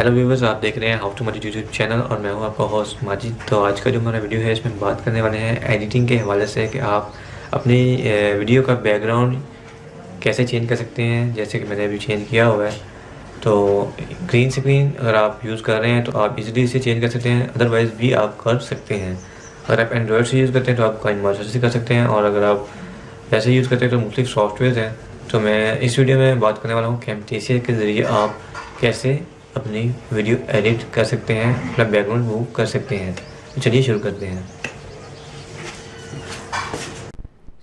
Hello viewers आप देख रहे हैं how to Majid YouTube channel और मैं हूँ आपका होस्ट माजिद तो आज का जो हमारा वीडियो है, इसमें बात करने वाले हैं एडिटिंग के हवाले से कि आप अपनी वीडियो का बैकग्राउंड कैसे चेंज कर सकते हैं। जैसे कि मैंने अभी चेंज किया हुआ है। तो ग्रीन स्क्रीन अगर आप यूज़ कर रहे हैं तो आप इजीली इसे चेंज कर सकते हैं। अदरवाइज़ भी आप कर सकते हैं। अगर आप एंड्रॉयड से यूज़ करते हैं तो आप कहीं से कर सकते हैं। और अगर आप वैसे यूज़ करते हैं तो मुख्तु सॉफ्टवेयर हैं। तो मैं इस वीडियो में बात करने वाला हूँ कैमटेसिया के ज़रिए आप कैसे अपनी वीडियो एडिट कर सकते हैं, अपना बैकग्राउंड मूव कर सकते हैं। तो चलिए शुरू करते हैं।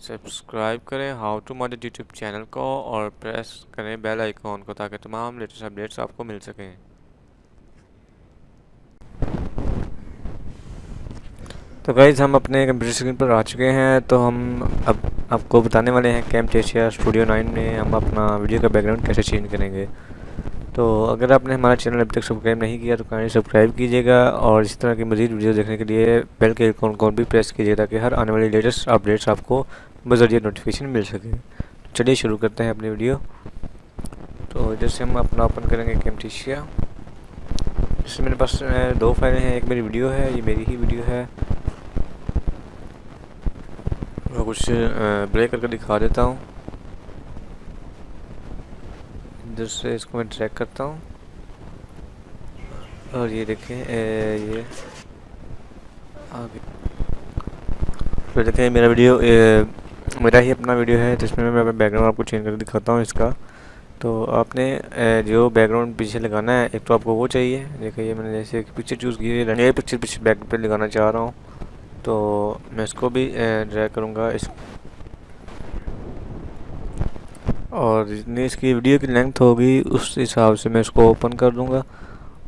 सब्सक्राइब करें how to model YouTube channel को और प्रेस करें बेल आइकॉन को ताकि तमाम लेटेस्ट अपडेट्स आपको मिल सकें। तो गाइज़ हम अपने कंप्यूटर स्क्रीन पर आ चुके हैं तो हम अब आपको बताने वाले हैं कैम टेशिया स्टूडियो नाइन में हम अपना वीडियो का बैकग्राउंड कैसे चेंज करेंगे। तो अगर आपने हमारा चैनल अभी तक सब्सक्राइब नहीं किया तो काइंडली सब्सक्राइब कीजिएगा और इस तरह की मज़ीद वीडियो देखने के लिए बेल के आइकॉन को भी प्रेस कीजिए ताकि हर आने वाली लेटेस्ट अपडेट्स आपको बजरिए नोटिफिकेशन मिल सके। तो चलिए शुरू करते हैं अपनी वीडियो। तो इधर से हम अपना ओपन करेंगे कैमटिशिया इसमें मेरे पास दो फाइलें हैं, एक मेरी वीडियो है, ये मेरी ही वीडियो है। मैं कुछ ब्रेक करके दिखा देता हूँ। इधर से इसको मैं ट्रैक करता हूँ। और ये देखें ये। आगे। तो देखें मेरा वीडियो ए, मेरा ही अपना वीडियो है जिसमें मैं अपना बैकग्राउंड आपको चेंज करके दिखाता हूँ इसका। तो आपने जो बैकग्राउंड पीछे लगाना है एक तो आपको वो चाहिए। देखिए ये मैंने जैसे पिक्चर चूज़ की है ये पिक्चर पीछे बैक पे लगाना चाह रहा हूँ। तो मैं इसको भी ड्रैग करूँगा इस और जितनी इसकी वीडियो की लेंथ होगी, उस हिसाब से मैं इसको ओपन कर दूँगा।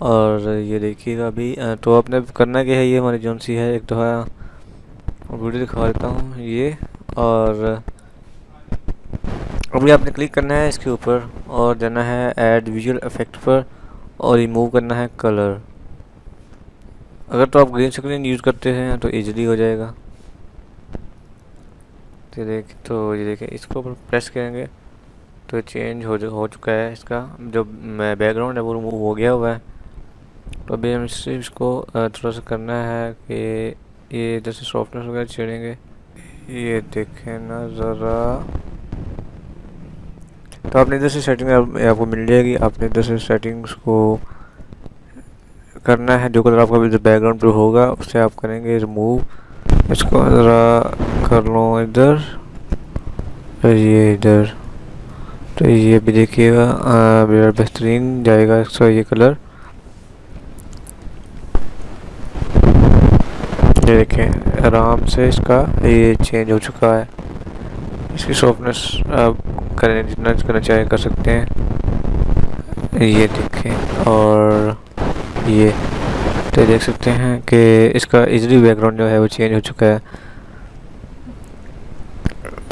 और ये देखिएगा अभी तो आपने करना क्या है? ये हमारी जोन सी है, एक तो है वीडियो दिखा देता हूँ, ये। और अभी आपने क्लिक करना है इसके ऊपर, और जाना है ऐड विजुअल इफ़ेक्ट पर, और रिमूव करना है कलर अगर तो आप ग्रीन स्क्रीन यूज़ करते हैं तो इजीली हो जाएगा। तो देख तो ये देखें, इसको प्रेस करेंगे। तो चेंज हो हो चुका है इसका। जो बैकग्राउंड है वो रिमूव हो गया हुआ है। तो अभी हम सिर्फ़ इसको थोड़ा सा करना है कि ये जैसे सॉफ्टनेस वगैरह छेड़ेंगे। ये देखें ना ज़रा। तो आपने इधर से सेटिंग आपको मिल जाएगी। आपने इधर से सेटिंग्स को करना है। जो कलर आपका बैकग्राउंड पे होगा, उससे आप करेंगे रिमूव इसको ज़रा कर लो इधर। ये इधर। तो ये भी देखिएगा बेहतरीन जाएगा इसका ये कलर। ये देखें, आराम से इसका ये चेंज हो चुका है। इसकी सॉफ्टनेस आप करें, जितना करना चाहे कर सकते हैं। ये देखें, और ये तो देख सकते हैं कि इसका इजली बैकग्राउंड जो है वो चेंज हो चुका है।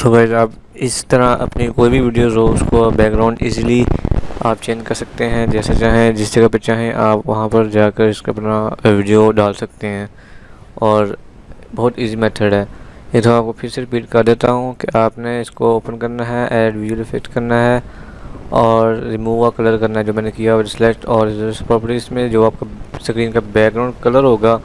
तो भाई आप इस तरह अपनी कोई भी वीडियोस हो, उसको बैकग्राउंड इजीली आप चेंज कर सकते हैं, जैसे चाहें, जिस जगह पर चाहें, आप वहाँ पर जाकर इसका अपना वीडियो डाल सकते हैं। और बहुत इजी मेथड है। ये तो आपको फिर से रिपीट कर देता हूँ कि आपने इसको ओपन करना है ऐड वीडियो इफ़ेक्ट करना है, और रिमूव का कलर करना है जो मैंने किया सिलेक्ट और प्रॉपर्टीज़ में जो आपका स्क्रीन का बैकग्राउंड कलर होगा,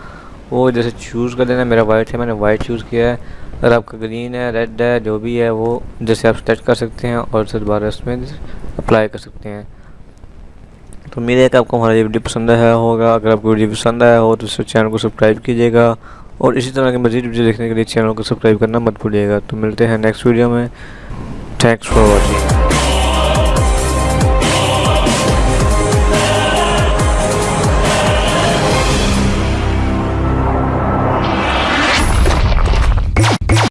वो जैसे चूज़ कर देना मेरा वाइट है, मैंने वाइट चूज़ किया है। अगर आपका ग्रीन है रेड है, जो भी है, वो जैसे आप स्टेच कर सकते हैं और उसे दोबारा उसमें अप्लाई कर सकते हैं। तो उम्मीद है कि आपको हमारा ये वीडियो पसंद आया होगा। अगर आपको वीडियो पसंद आया हो तो इस चैनल को सब्सक्राइब कीजिएगा और इसी तरह के मज़ीद वीडियो देखने के लिए चैनल को सब्सक्राइब करना मत भूलिएगा। तो मिलते हैं नेक्स्ट वीडियो में। Thanks for watching